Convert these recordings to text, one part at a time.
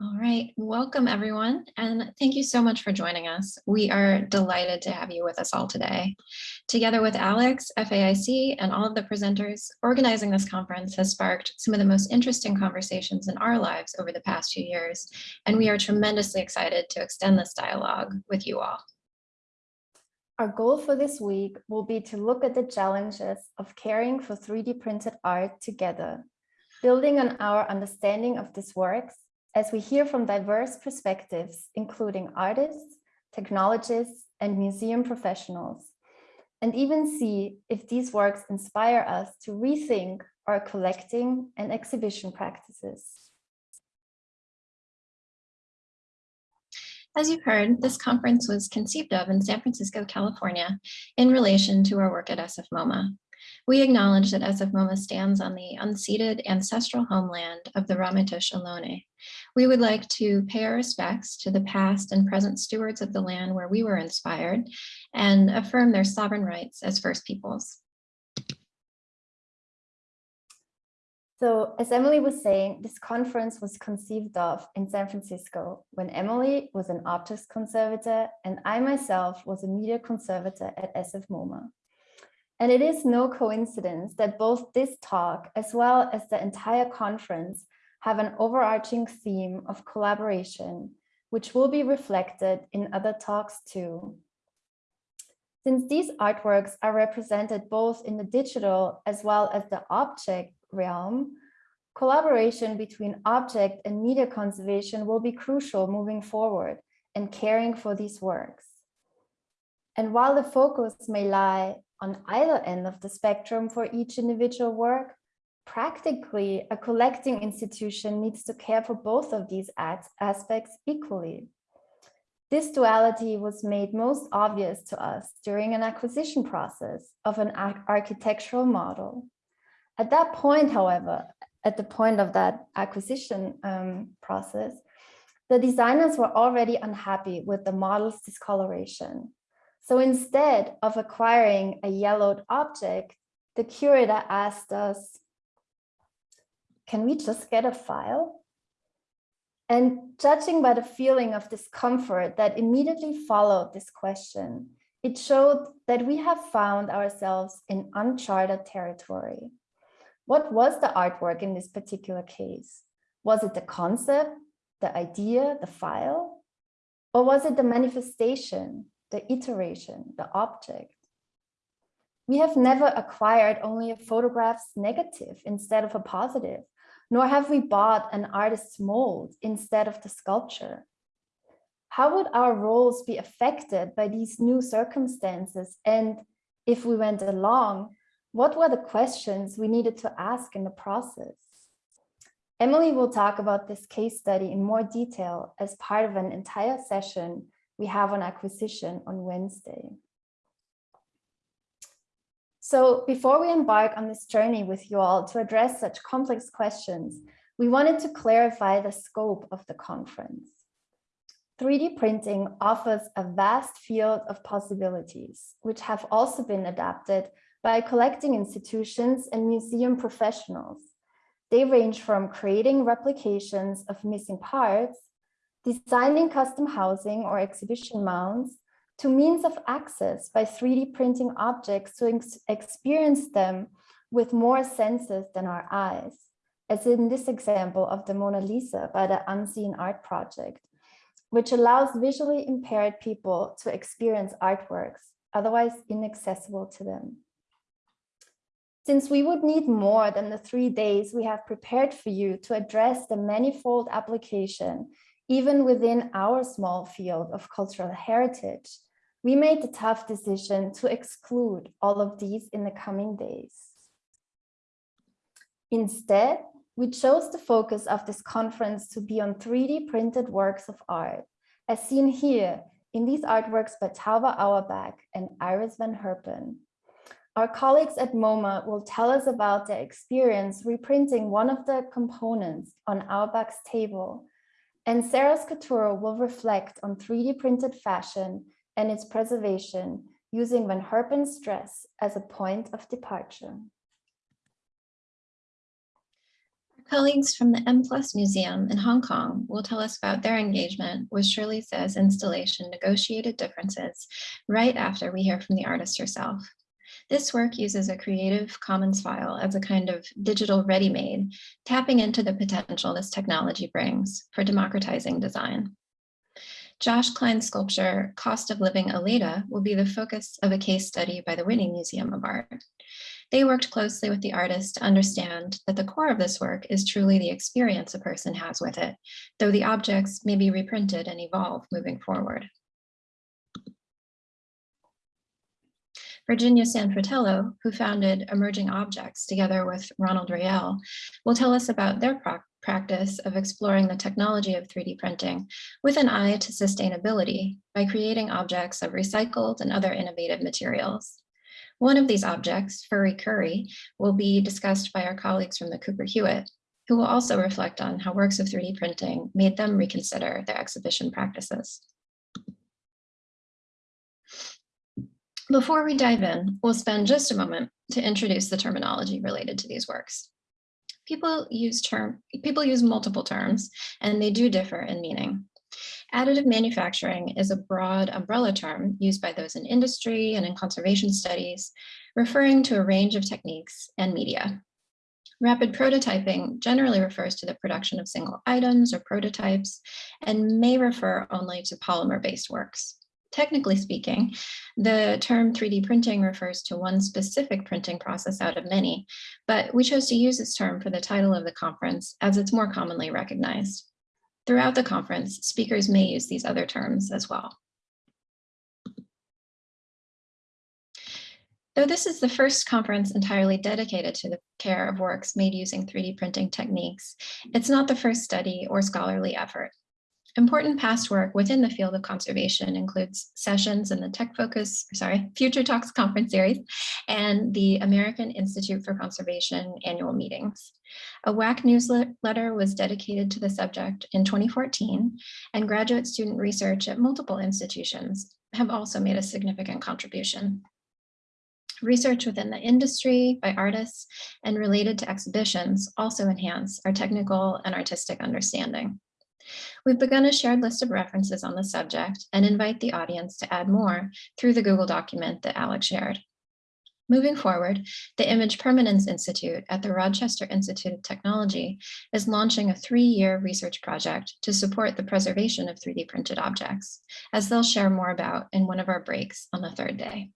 All right, welcome everyone, and thank you so much for joining us. We are delighted to have you with us all today. Together with Alex, FAIC, and all of the presenters, organizing this conference has sparked some of the most interesting conversations in our lives over the past few years, and we are tremendously excited to extend this dialogue with you all. Our goal for this week will be to look at the challenges of caring for 3D printed art together, building on our understanding of this works as we hear from diverse perspectives, including artists, technologists, and museum professionals, and even see if these works inspire us to rethink our collecting and exhibition practices. As you've heard, this conference was conceived of in San Francisco, California, in relation to our work at SF MoMA. We acknowledge that SF MoMA stands on the unceded ancestral homeland of the Ramaytush Ohlone. We would like to pay our respects to the past and present stewards of the land where we were inspired and affirm their sovereign rights as First Peoples. So as Emily was saying, this conference was conceived of in San Francisco when Emily was an artist conservator and I myself was a media conservator at SF MoMA. And it is no coincidence that both this talk as well as the entire conference have an overarching theme of collaboration, which will be reflected in other talks too. Since these artworks are represented both in the digital as well as the object realm, collaboration between object and media conservation will be crucial moving forward and caring for these works. And while the focus may lie on either end of the spectrum for each individual work, practically a collecting institution needs to care for both of these aspects equally. This duality was made most obvious to us during an acquisition process of an architectural model. At that point, however, at the point of that acquisition um, process, the designers were already unhappy with the model's discoloration so instead of acquiring a yellowed object, the curator asked us, can we just get a file? And judging by the feeling of discomfort that immediately followed this question, it showed that we have found ourselves in uncharted territory. What was the artwork in this particular case? Was it the concept, the idea, the file? Or was it the manifestation, the iteration, the object. We have never acquired only a photograph's negative instead of a positive, nor have we bought an artist's mold instead of the sculpture. How would our roles be affected by these new circumstances? And if we went along, what were the questions we needed to ask in the process? Emily will talk about this case study in more detail as part of an entire session we have on acquisition on Wednesday. So before we embark on this journey with you all to address such complex questions, we wanted to clarify the scope of the conference. 3D printing offers a vast field of possibilities, which have also been adapted by collecting institutions and museum professionals. They range from creating replications of missing parts designing custom housing or exhibition mounts to means of access by 3D printing objects to ex experience them with more senses than our eyes, as in this example of the Mona Lisa by the Unseen Art Project, which allows visually impaired people to experience artworks, otherwise inaccessible to them. Since we would need more than the three days we have prepared for you to address the manifold application even within our small field of cultural heritage, we made the tough decision to exclude all of these in the coming days. Instead, we chose the focus of this conference to be on 3D printed works of art, as seen here in these artworks by Tauba Auerbach and Iris van Herpen. Our colleagues at MoMA will tell us about their experience reprinting one of the components on Auerbach's table and Sarah Scaturo will reflect on 3D printed fashion and its preservation using Van Herpen's dress as a point of departure. Our Colleagues from the M Plus Museum in Hong Kong will tell us about their engagement with Shirley Tse's installation Negotiated Differences right after we hear from the artist herself. This work uses a Creative Commons file as a kind of digital ready-made, tapping into the potential this technology brings for democratizing design. Josh Kline's sculpture, Cost of Living Aleyda, will be the focus of a case study by the Whitney Museum of Art. They worked closely with the artist to understand that the core of this work is truly the experience a person has with it, though the objects may be reprinted and evolve moving forward. Virginia San Fratello, who founded Emerging Objects together with Ronald Rael, will tell us about their practice of exploring the technology of 3D printing with an eye to sustainability by creating objects of recycled and other innovative materials. One of these objects, Furry Curry, will be discussed by our colleagues from the Cooper Hewitt, who will also reflect on how works of 3D printing made them reconsider their exhibition practices. Before we dive in, we'll spend just a moment to introduce the terminology related to these works. People use term people use multiple terms and they do differ in meaning. Additive manufacturing is a broad umbrella term used by those in industry and in conservation studies, referring to a range of techniques and media. Rapid prototyping generally refers to the production of single items or prototypes and may refer only to polymer-based works. Technically speaking, the term 3D printing refers to one specific printing process out of many, but we chose to use this term for the title of the conference as it's more commonly recognized. Throughout the conference, speakers may use these other terms as well. Though this is the first conference entirely dedicated to the care of works made using 3D printing techniques, it's not the first study or scholarly effort. Important past work within the field of conservation includes sessions in the Tech Focus, sorry, Future Talks conference series and the American Institute for Conservation annual meetings. A WAAC newsletter was dedicated to the subject in 2014 and graduate student research at multiple institutions have also made a significant contribution. Research within the industry by artists and related to exhibitions also enhance our technical and artistic understanding. We've begun a shared list of references on the subject and invite the audience to add more through the Google document that Alex shared. Moving forward, the Image Permanence Institute at the Rochester Institute of Technology is launching a three-year research project to support the preservation of 3D printed objects, as they'll share more about in one of our breaks on the third day.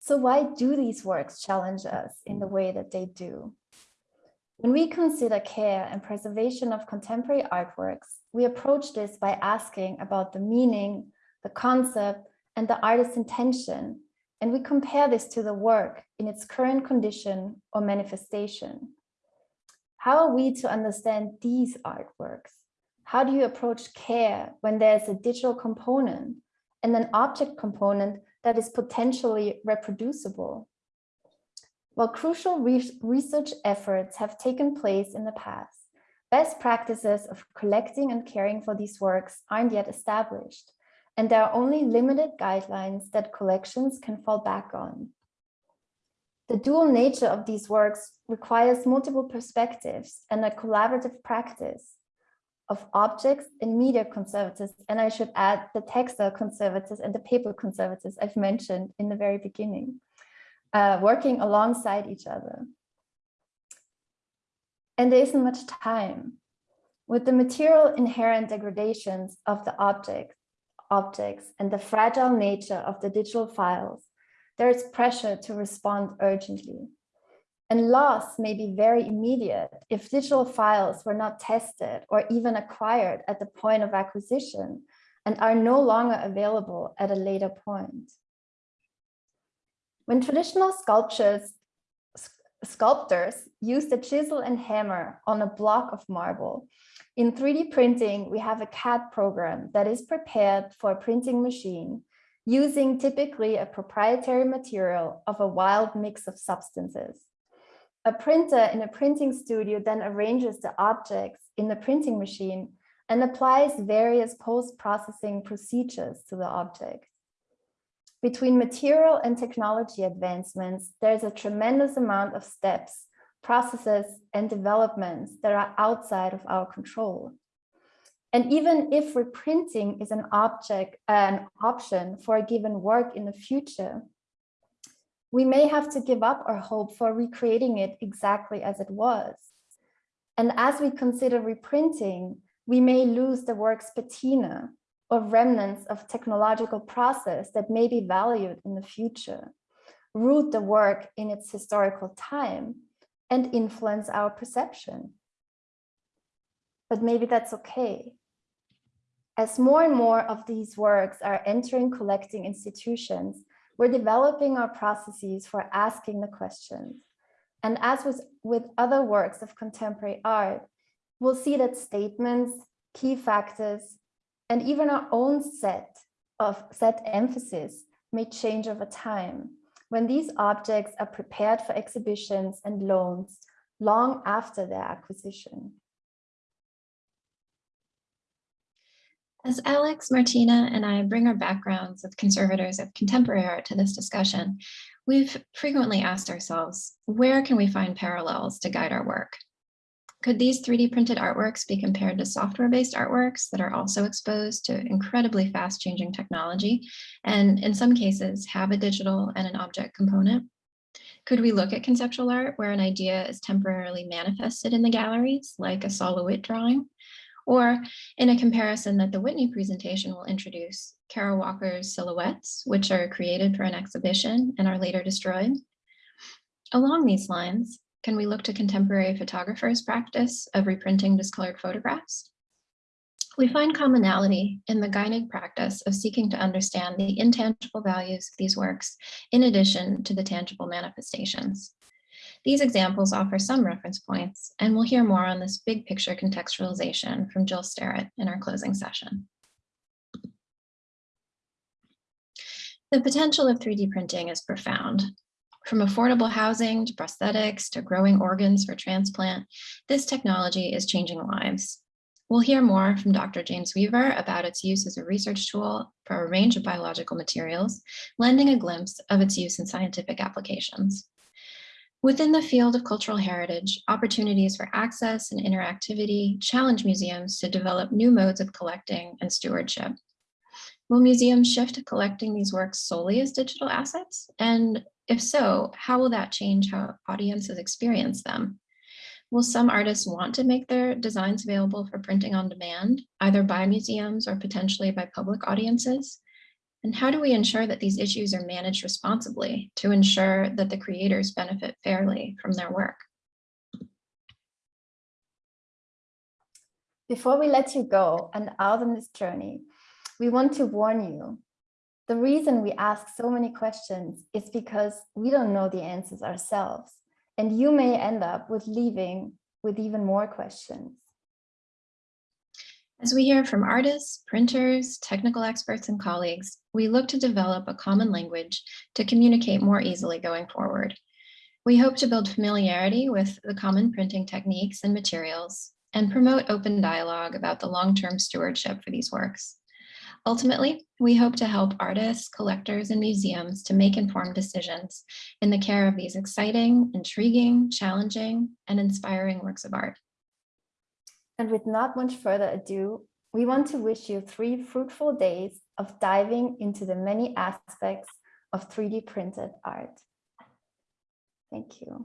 So why do these works challenge us in the way that they do? When we consider care and preservation of contemporary artworks, we approach this by asking about the meaning, the concept, and the artist's intention, and we compare this to the work in its current condition or manifestation. How are we to understand these artworks? How do you approach care when there's a digital component and an object component that is potentially reproducible? While crucial re research efforts have taken place in the past, best practices of collecting and caring for these works aren't yet established, and there are only limited guidelines that collections can fall back on. The dual nature of these works requires multiple perspectives and a collaborative practice of objects and media conservators, and I should add the textile conservators and the paper conservators I've mentioned in the very beginning uh, working alongside each other. And there isn't much time. With the material inherent degradations of the object, objects and the fragile nature of the digital files, there is pressure to respond urgently. And loss may be very immediate if digital files were not tested or even acquired at the point of acquisition and are no longer available at a later point. When traditional sculptures, sculptors used a chisel and hammer on a block of marble, in 3D printing, we have a CAD program that is prepared for a printing machine using typically a proprietary material of a wild mix of substances. A printer in a printing studio then arranges the objects in the printing machine and applies various post-processing procedures to the object. Between material and technology advancements, there's a tremendous amount of steps, processes, and developments that are outside of our control. And even if reprinting is an object, an option for a given work in the future, we may have to give up our hope for recreating it exactly as it was. And as we consider reprinting, we may lose the work's patina or remnants of technological process that may be valued in the future, root the work in its historical time, and influence our perception. But maybe that's okay. As more and more of these works are entering collecting institutions, we're developing our processes for asking the questions. And as with, with other works of contemporary art, we'll see that statements, key factors, and even our own set of set emphasis may change over time when these objects are prepared for exhibitions and loans long after their acquisition. As Alex, Martina, and I bring our backgrounds of conservators of contemporary art to this discussion, we've frequently asked ourselves, where can we find parallels to guide our work? Could these 3D printed artworks be compared to software-based artworks that are also exposed to incredibly fast changing technology and in some cases have a digital and an object component? Could we look at conceptual art where an idea is temporarily manifested in the galleries like a Sol LeWitt drawing? Or in a comparison that the Whitney presentation will introduce, Kara Walker's silhouettes, which are created for an exhibition and are later destroyed. Along these lines, can we look to contemporary photographers' practice of reprinting discolored photographs? We find commonality in the Geinig practice of seeking to understand the intangible values of these works, in addition to the tangible manifestations. These examples offer some reference points, and we'll hear more on this big picture contextualization from Jill Sterrett in our closing session. The potential of 3D printing is profound. From affordable housing to prosthetics to growing organs for transplant, this technology is changing lives. We'll hear more from Dr. James Weaver about its use as a research tool for a range of biological materials, lending a glimpse of its use in scientific applications. Within the field of cultural heritage, opportunities for access and interactivity challenge museums to develop new modes of collecting and stewardship. Will museums shift to collecting these works solely as digital assets? And if so, how will that change how audiences experience them? Will some artists want to make their designs available for printing on demand, either by museums or potentially by public audiences? And how do we ensure that these issues are managed responsibly to ensure that the creators benefit fairly from their work? Before we let you go and out on this journey, we want to warn you. The reason we ask so many questions is because we don't know the answers ourselves, and you may end up with leaving with even more questions. As we hear from artists, printers, technical experts, and colleagues, we look to develop a common language to communicate more easily going forward. We hope to build familiarity with the common printing techniques and materials and promote open dialogue about the long-term stewardship for these works. Ultimately, we hope to help artists, collectors, and museums to make informed decisions in the care of these exciting, intriguing, challenging, and inspiring works of art. And with not much further ado, we want to wish you three fruitful days of diving into the many aspects of 3D printed art. Thank you.